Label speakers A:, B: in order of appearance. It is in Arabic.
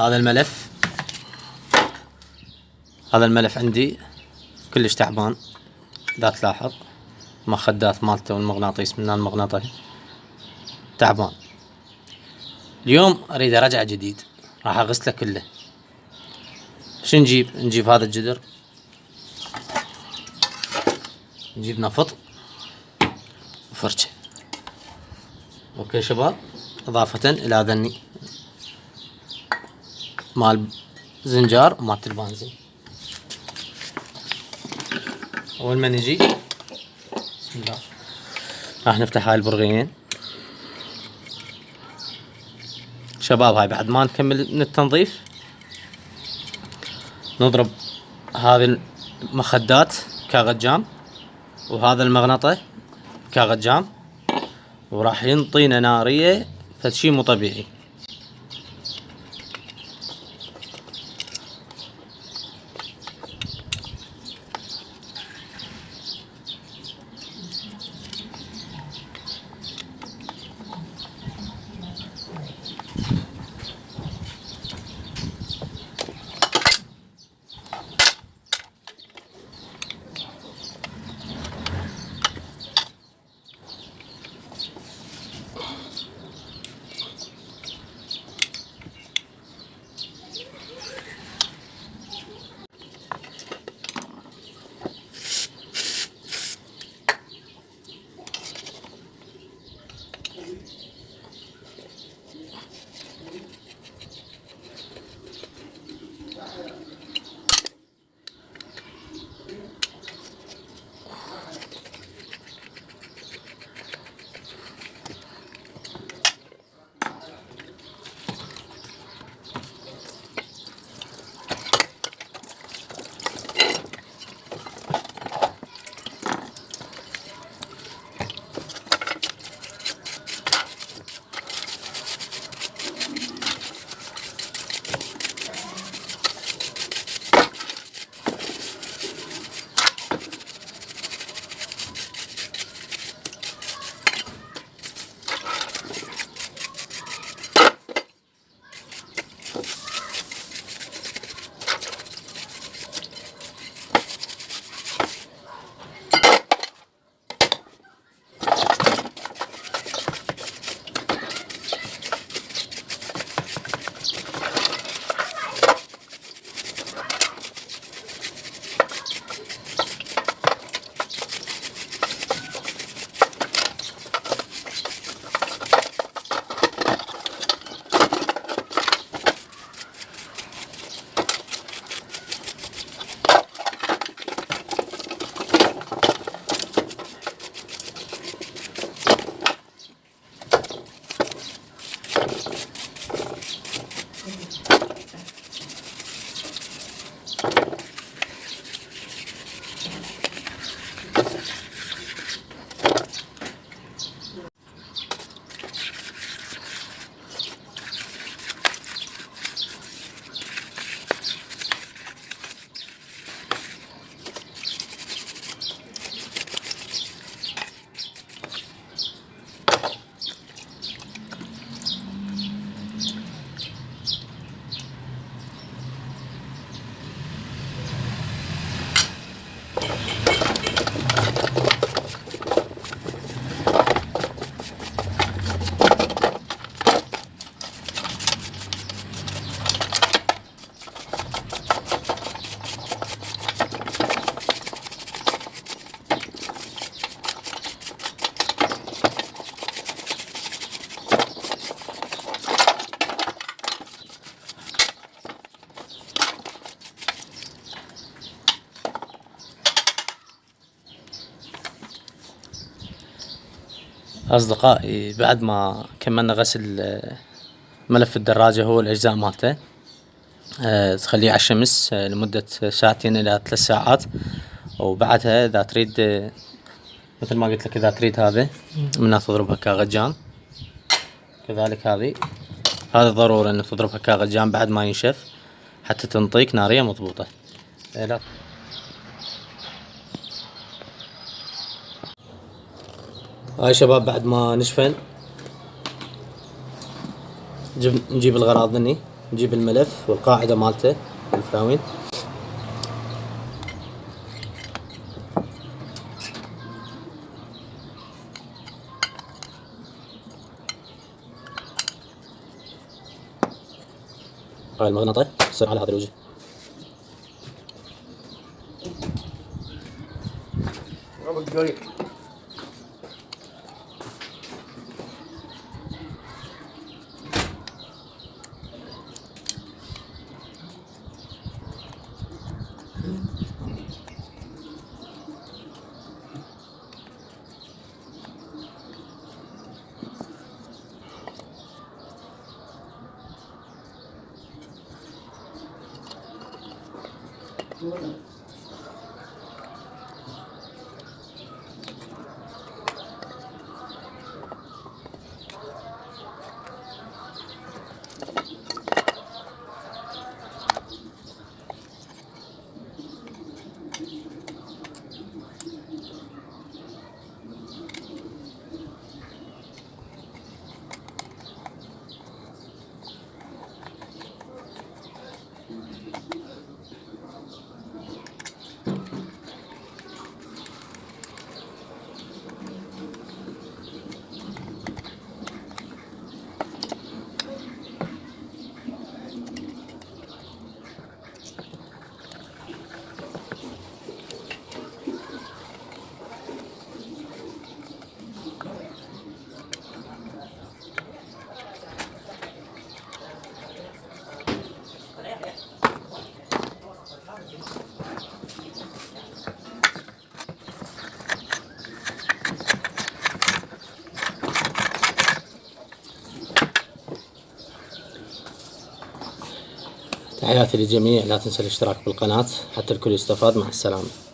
A: هذا الملف. هذا الملف عندي كلش تعبان. إذا تلاحظ مخدات مالته والمغناطيس من المغناطيس تعبان. اليوم أريد أرجع جديد. راح أغسله كله. شو نجيب؟ نجيب هذا الجدر. نجيب نفط. وفرشة. أوكي شباب. إضافة إلى ذني. مال زنجار ومالت البنزين أول ما نجي بسم الله. راح نفتح هاي البرغيين شباب هاي بعد ما نكمل من التنظيف نضرب هذه المخدات كاغذ جام وهذا المغنطة كاغذ جام وراح ينطينا نارية فشي مو طبيعي. أصدقائي بعد ما كملنا غسل آه، ملف الدراجة هو الأجزاء مالته آه، تخليه على الشمس آه، لمدة ساعتين إلى ثلاث ساعات. وبعدها إذا تريد مثل ما قلت لك إذا تريد هذا منها تضربها كاغجان كذلك هذي هذا ضروري إنك تضربها كاغجان بعد ما ينشف حتى تنطيك نارية مضبوطة. هاي شباب بعد ما نشفن. نجيب نجيب الغراض ذني نجيب الملف والقاعدة مالته الفراوين. هاي المغناطة يصير على هذا الوجه. 多的 تحياتي للجميع لا تنسى الاشتراك بالقناة. حتى الكل يستفاد مع السلامة.